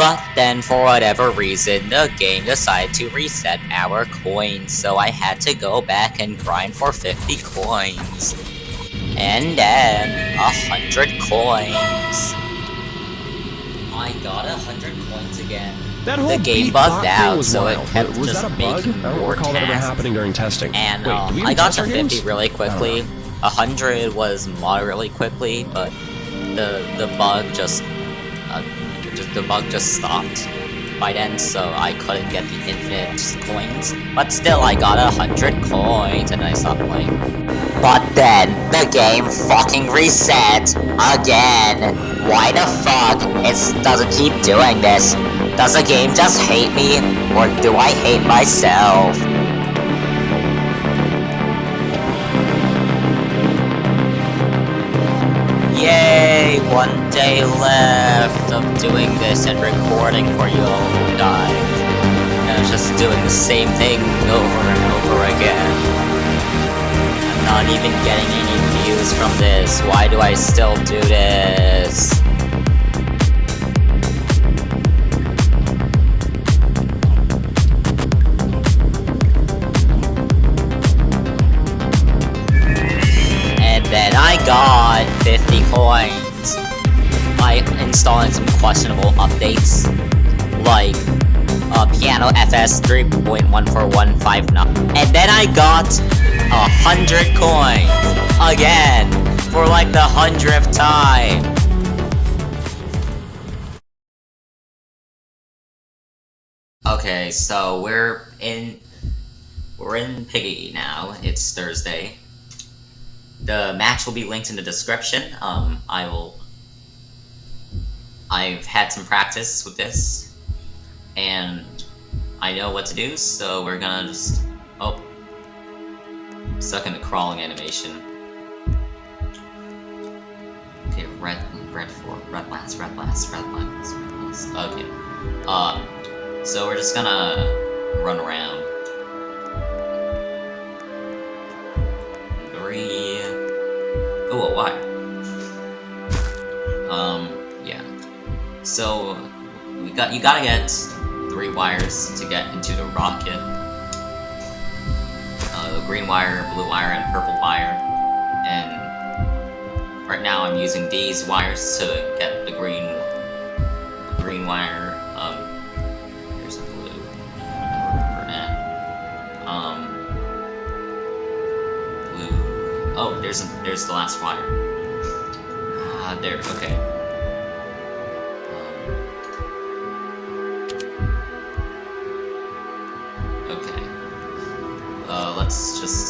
But then, for whatever reason, the game decided to reset our coins, so I had to go back and grind for 50 coins. And then, a hundred coins. I got a hundred coins again. That whole The game bugged out, was so it wild, kept was just that a bug? making I don't more recall that ever happening during testing. And Wait, um, do we even I got to 50 games? really quickly. know. 100 was moderately quickly, but the the bug just the bug just stopped by then, so I couldn't get the infinite coins. But still, I got a hundred coins, and I stopped playing. But then the game fucking reset again. Why the fuck? It doesn't keep doing this. Does the game just hate me, or do I hate myself? Yay! One day left of doing this and recording for you all guys. And I was just doing the same thing over and over again. I'm not even getting any views from this. Why do I still do this? And then I got 50 coins by installing some questionable updates, like uh, Piano FS 3.14159. And then I got a hundred coins again for like the hundredth time. Okay, so we're in we're in Piggy now. It's Thursday. The match will be linked in the description. Um, I will. I've had some practice with this, and I know what to do. So we're gonna just. Oh, stuck in the crawling animation. Okay, red, red four, red last, red last, red last, red last. Okay. Um, so we're just gonna run around. Three. Oh, a wire. So we got you gotta get three wires to get into the rocket. Uh, green wire, blue wire, and purple wire. And right now I'm using these wires to get the green green wire. Um, here's a blue. For that. Um, blue. Oh, there's a, there's the last wire. Ah, there. Okay. Just just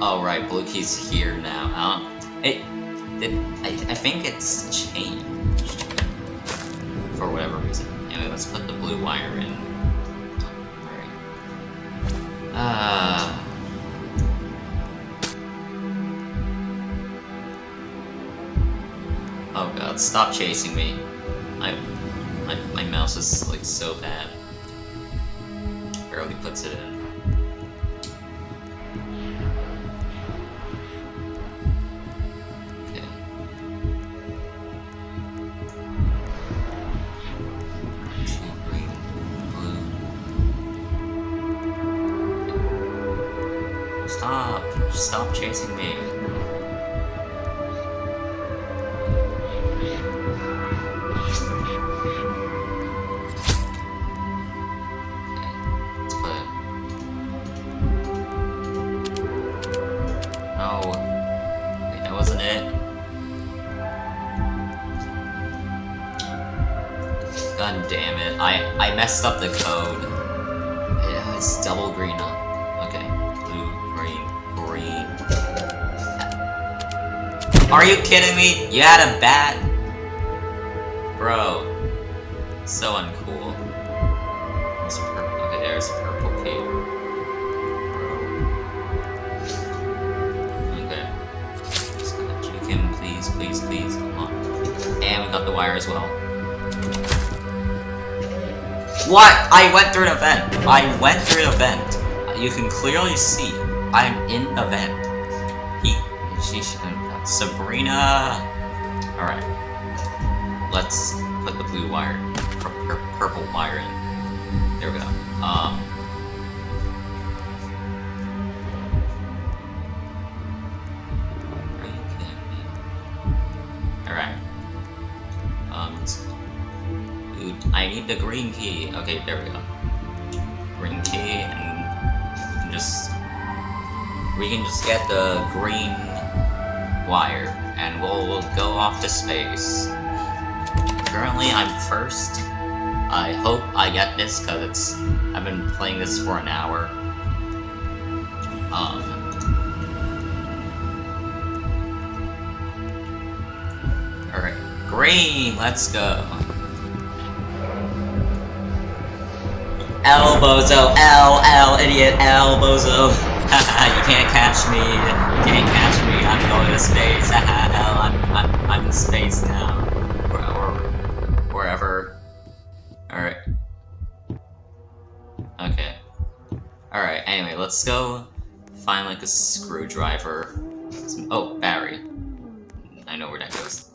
Oh right, blue key's here now. Um it, it I, I think it's changed for whatever reason. Anyway, let's put the blue wire in. Alright. Uh Oh god, stop chasing me. I my, my mouse is like so bad. Barely puts it in. I, messed up the code. Yeah, it's double green up. Okay. Blue, green, green. Are you kidding me? You had a bat? Bro. So uncool. There's purple. Okay, there's a purple key. Okay. Just please, please, please. Come on. And we got the wire as well. What? I went through an event. I went through an event. You can clearly see I'm in the vent. He, she, Sabrina. All right. Let's put the blue wire, pur pur purple wire in. There we go. Um. The green key. Okay, there we go. Green key, and we can just we can just get the green wire, and we'll, we'll go off to space. Currently, I'm first. I hope I get this because it's I've been playing this for an hour. Um. All right, green. Let's go. L bozo, L L idiot, L bozo. you can't catch me. You can't catch me. I'm going to space. L. I'm I'm I'm in space now. Or, or wherever. All right. Okay. All right. Anyway, let's go find like a screwdriver. Some, oh, battery. I know where that goes.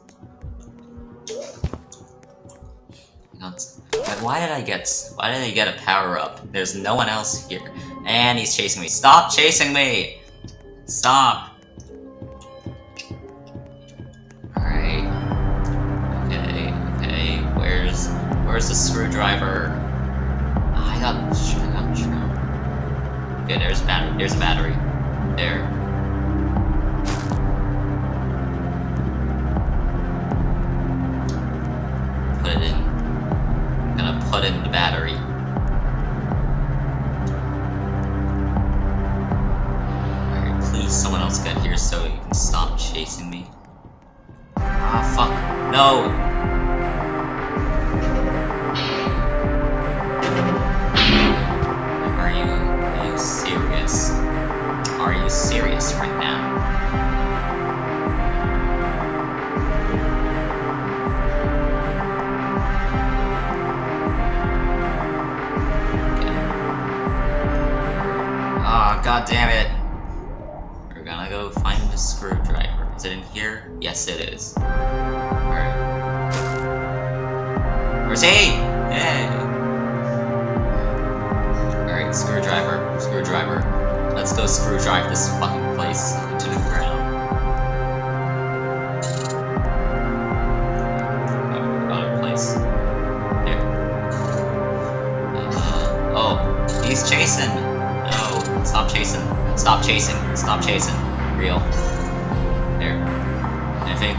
Why did I get? Why did I get a power up? There's no one else here, and he's chasing me. Stop chasing me! Stop! All right. Okay. Okay. Where's Where's the screwdriver? I got. I got. Okay. There's battery. There's a battery. There. Battery. Alright, please someone else get here so you can stop chasing me. Ah, fuck. No!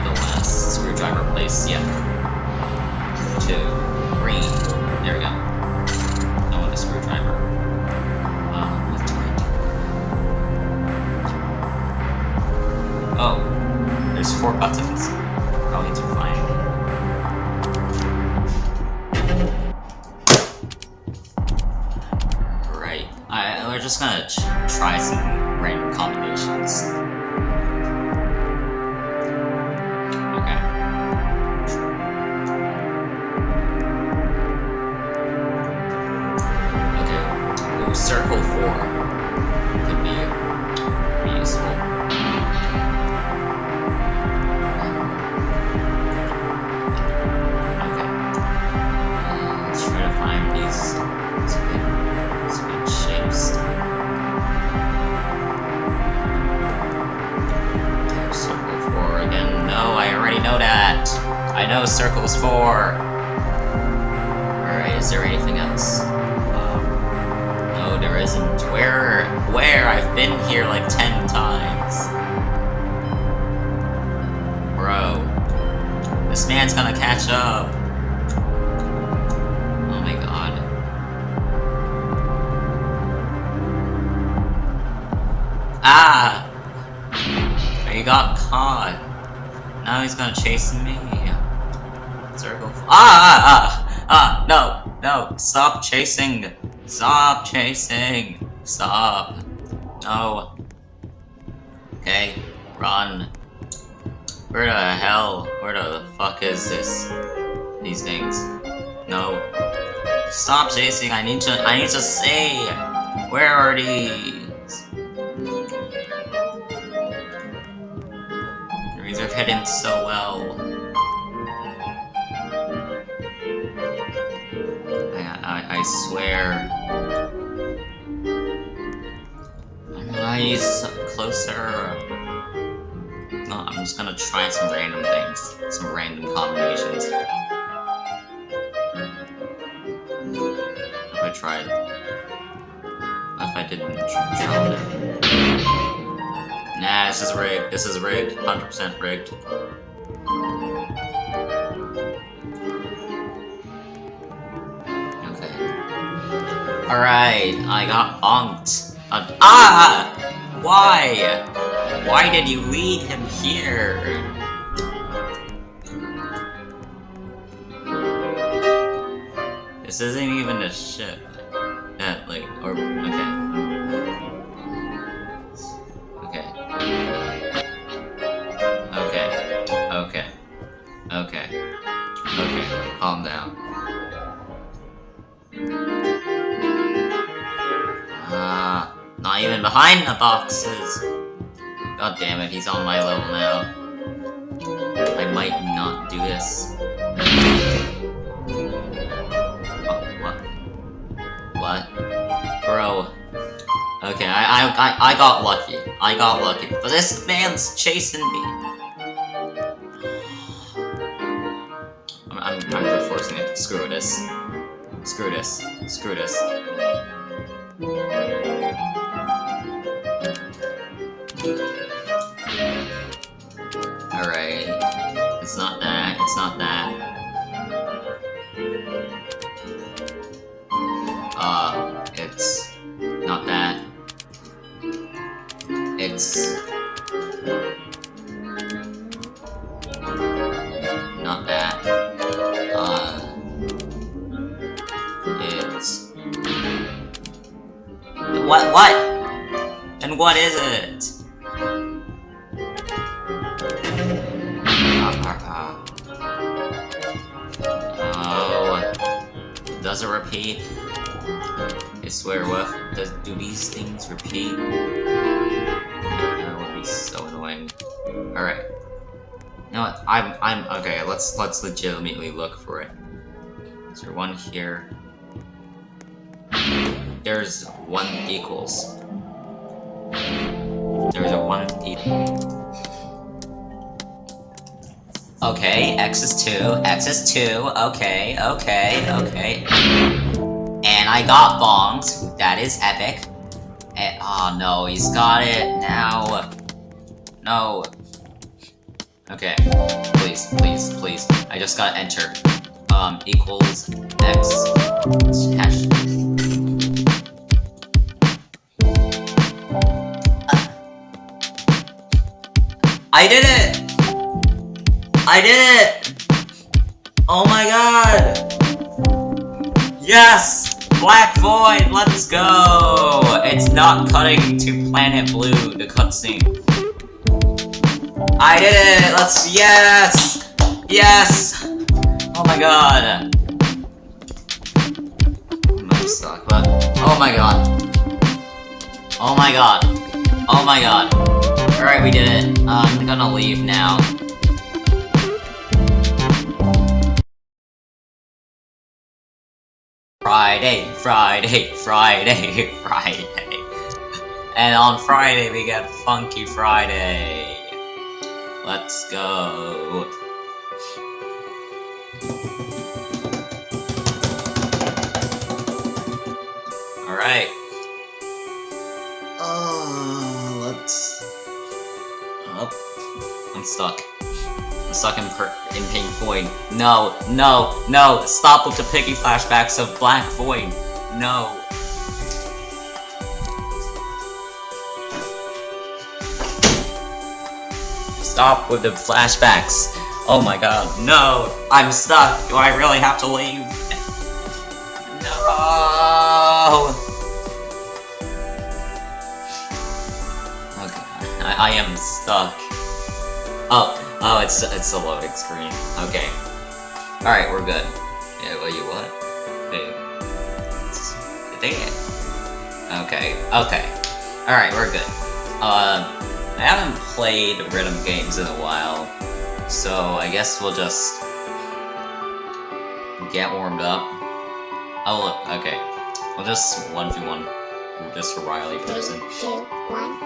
The last screwdriver place, yeah. Two. Green. There we go. No one a screwdriver. Um, left right. Oh. There's four buttons. Probably to find. Right. I, we're just gonna try some random combinations. those circles for? Alright, is there anything else? Um, no, there isn't. Where? Where? I've been here like ten times. Bro. This man's gonna catch up. Oh my god. Ah! He got caught. Now he's gonna chase me. Ah, ah, ah, ah, no, no, stop chasing. Stop chasing. Stop. No. Okay, run. Where the hell? Where the fuck is this? These things. No. Stop chasing, I need to- I need to say! Where are these? These are hidden so well. Swear. Nice, closer. No, I'm just gonna try some random things, some random combinations. If I tried, if I didn't try it. Nah, this is rigged. This is rigged. 100% rigged. Alright, I got bonked. Uh, ah! Why? Why did you lead him here? This isn't even a ship. That, like, or, okay. Okay. Okay. Okay. Okay. Okay. Calm down. Even behind the boxes. God damn it, he's on my level now. I might not do this. Oh, what? What? Bro. Okay, I, I, I, I got lucky. I got lucky. But this man's chasing me. I'm, I'm, I'm forcing it. Screw this. Screw this. Screw this. What? What? And what is it? Oh, does it repeat? I swear, what? Does do these things repeat? That would be so annoying. All right. You know what? I'm I'm okay. Let's let's legitimately look for it. Is there one here? There's one equals. There's a one equal. Okay, X is 2, X is 2, okay, okay, okay. And I got bombed, that is epic. And, oh no, he's got it now. No. Okay, please, please, please. I just gotta enter. Um, equals X hash. I did it! I did it! Oh my god! Yes! Black Void, let's go! It's not cutting to Planet Blue, the cutscene. I did it! Let's- yes! Yes! Oh my god. Oh my god. Oh my god. Oh my god. Alright, we did it. Uh, I'm gonna leave now. Friday, Friday, Friday, Friday. And on Friday we get Funky Friday. Let's go. Alright. Oh, I'm stuck. stuck in, in Pink Void. No, no, no! Stop with the piggy flashbacks of Black Void! No. Stop with the flashbacks. Oh my god, no! I'm stuck! Do I really have to leave? No! Okay, I, I am stuck. Oh, it's it's a loading screen. Okay. Alright, we're good. Yeah, well, you what? Hey. Dang it. Okay, okay. Alright, we're good. Uh, I haven't played rhythm games in a while, so I guess we'll just get warmed up. Oh look, okay. We'll just 1v1. Just a Riley person. Three, two, one,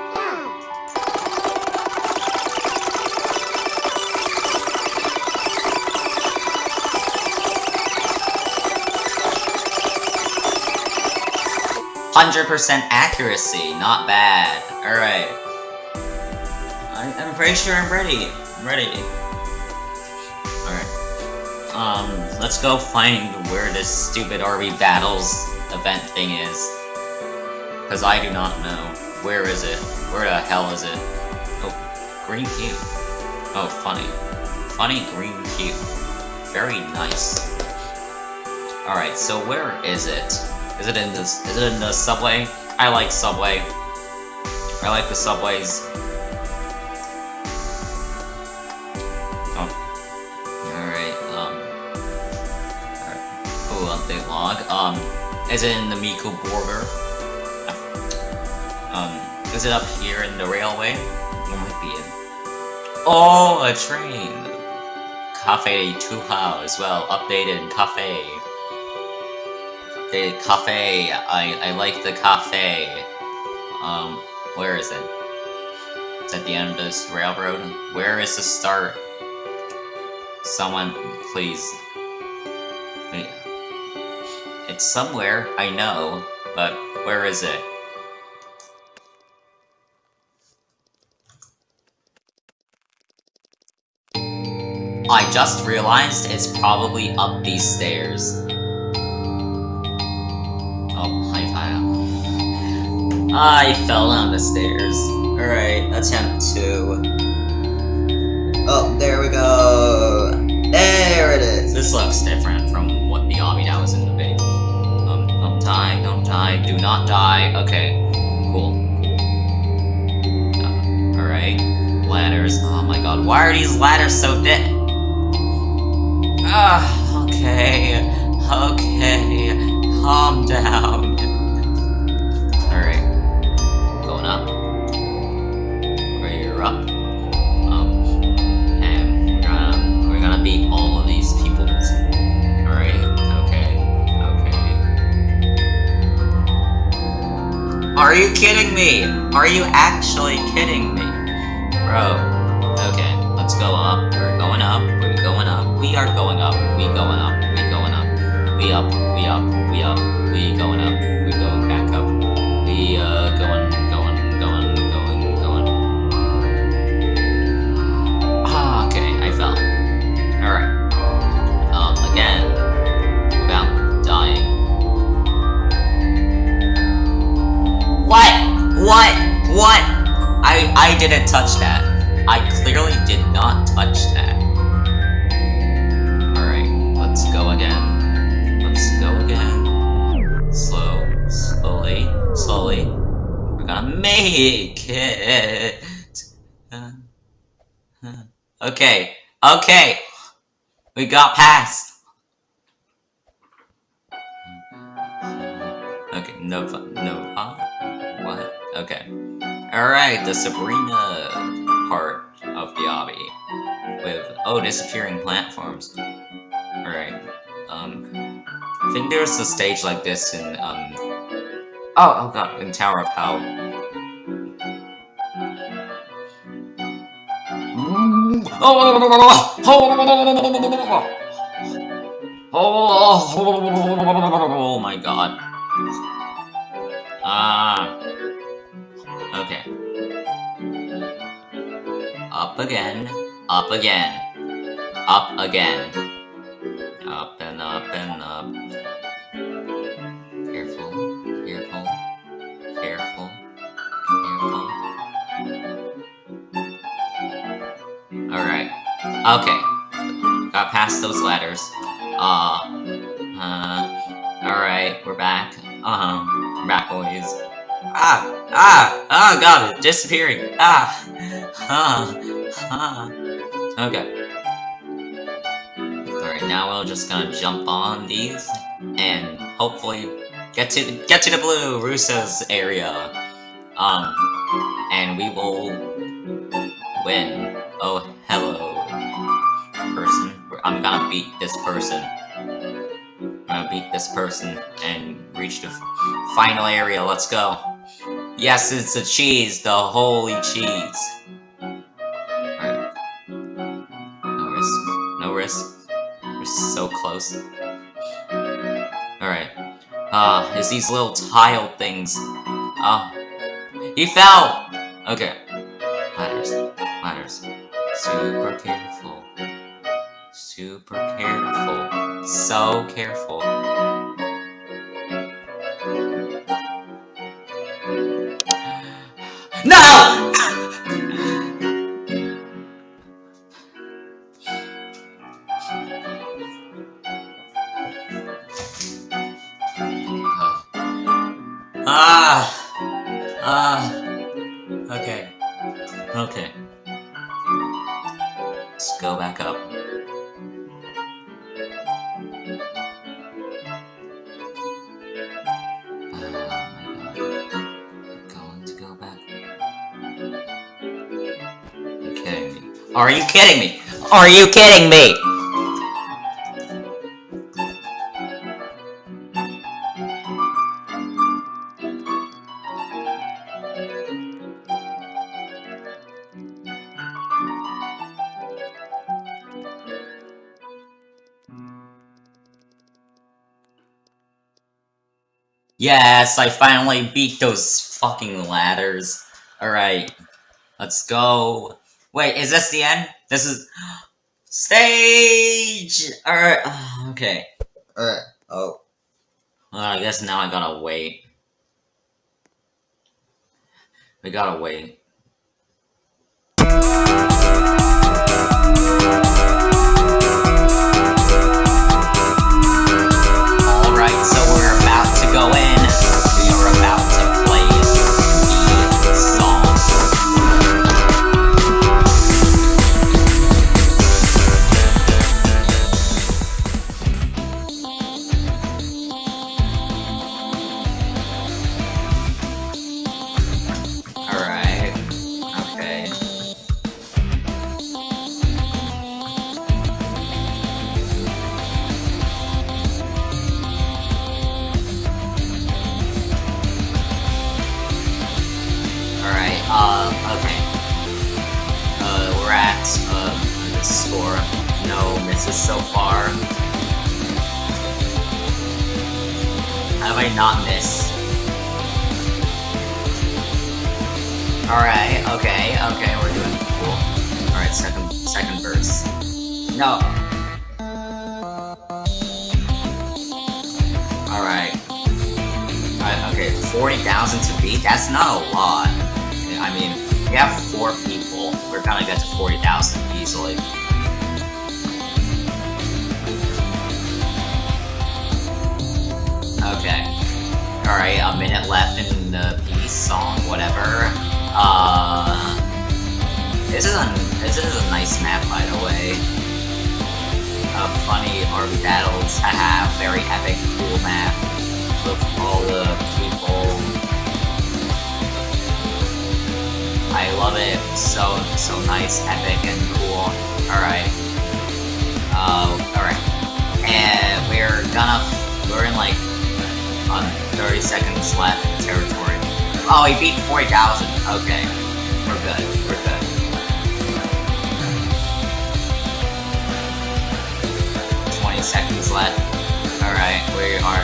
100% accuracy. Not bad. Alright. I'm pretty sure I'm ready. I'm ready. Alright. Um, let's go find where this stupid army battles event thing is. Because I do not know. Where is it? Where the hell is it? Oh, green cube. Oh, funny. Funny green cube. Very nice. Alright, so where is it? Is it in this? Is it in the subway? I like subway. I like the subways. Oh. Alright, um... Alright. Oh, update log. Um, is it in the Miku border? Um, is it up here in the railway? It might be in... Oh, a train! Cafe Tuha as well, updated cafe. The cafe, I, I like the cafe. Um, where is it? It's at the end of this railroad. Where is the start? Someone, please. It's somewhere, I know, but where is it? I just realized it's probably up these stairs. I fell down the stairs. Alright, attempt two. Oh, there we go. There it is. This looks different from what the obby that was in the base. Um, don't die, don't die, do not die. Okay, cool. Uh, Alright, ladders. Oh my god, why are these ladders so thick? Ah, okay, okay, calm down. Are you kidding me? Are you actually kidding me? Bro, Okay, let's go up. We're going up. We're going up. We are going up. We going up. We going up. We up. We up. We up. We going up. We going back up. We uh What? What? I I didn't touch that. I clearly did not touch that. Alright, let's go again. Let's go again. Slow, slowly, slowly. We're gonna make it. Okay, okay. We got past. Okay, no, fu- no, huh? What? Okay. Alright, the Sabrina part of the obby. With, oh, disappearing platforms. Alright, um... I think there's a stage like this in, um... Oh, oh god, in Tower of Hell. Oh my god. Ah. Okay. Up again. Up again. up again. Up and up and up. Careful, careful, careful, careful. Alright. Okay. Got past those ladders. Uh, uh, alright, we're back. Um, back boys. Ah, ah, ah, god, it's disappearing. Ah, ah, ah. Okay. Alright, now we're just gonna jump on these and hopefully get to get to the blue Russo's area. Um, and we will win. Oh, hello, person. I'm gonna beat this person. I'm gonna beat this person and reach the final area. Let's go. Yes, it's the cheese, the holy cheese. Alright. No risk. No risk. We're so close. Alright. Ah, uh, it's these little tile things. Ah. Uh, he fell! Okay. Ladders. Ladders. Super careful. Super careful. So careful. Ah! Ah! Okay. Okay. Let's go back up. Going to go back. Are you kidding me? Are you kidding me? Yes, I finally beat those fucking ladders. Alright, let's go. Wait, is this the end? This is... Stage! Alright, okay. Alright, oh. Well, I guess now I gotta wait. We gotta wait. So far. Have I not missed? Alright, okay, okay, we're doing cool. Alright, second second verse. No. Alright. okay, 40,000 to beat? That's not a lot. I mean, we have four people. We're gonna get to 40,000 easily. Minute left in the piece, song, whatever. Uh... This is a, this is a nice map, by the way. Uh, funny army battles, haha, very epic, cool map. With all the people. I love it, so, so nice, epic, and cool. Alright. Uh, alright. And we're gonna, we're in like on 30 seconds left territory. Oh, he beat 40,000. Okay. We're good. We're good. Twenty seconds left. Alright, we are...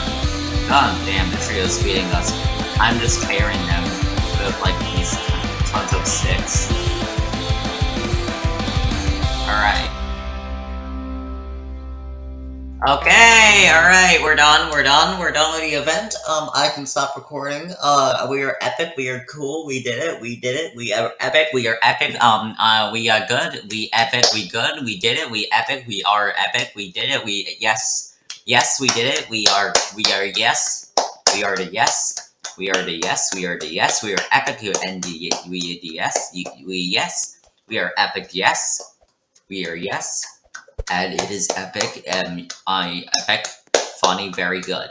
God damn, the trio's beating us. I'm just carrying them with, like, these tons of sticks. Alright. Okay, alright, we're done, we're done, we're done with the event. Um, I can stop recording. Uh, we are epic, we are cool, we did it, we did it, we are epic, we are epic, um, uh, we are good, we epic, we good, we did it, we epic, we are epic, we did it, we, yes, yes, we did it, we are, we are yes, we are the yes, we are the yes, we are the yes, we are epic, and the, we, the yes, we, yes, we are epic, yes, we are yes, and it is epic, and I epic, funny, very good.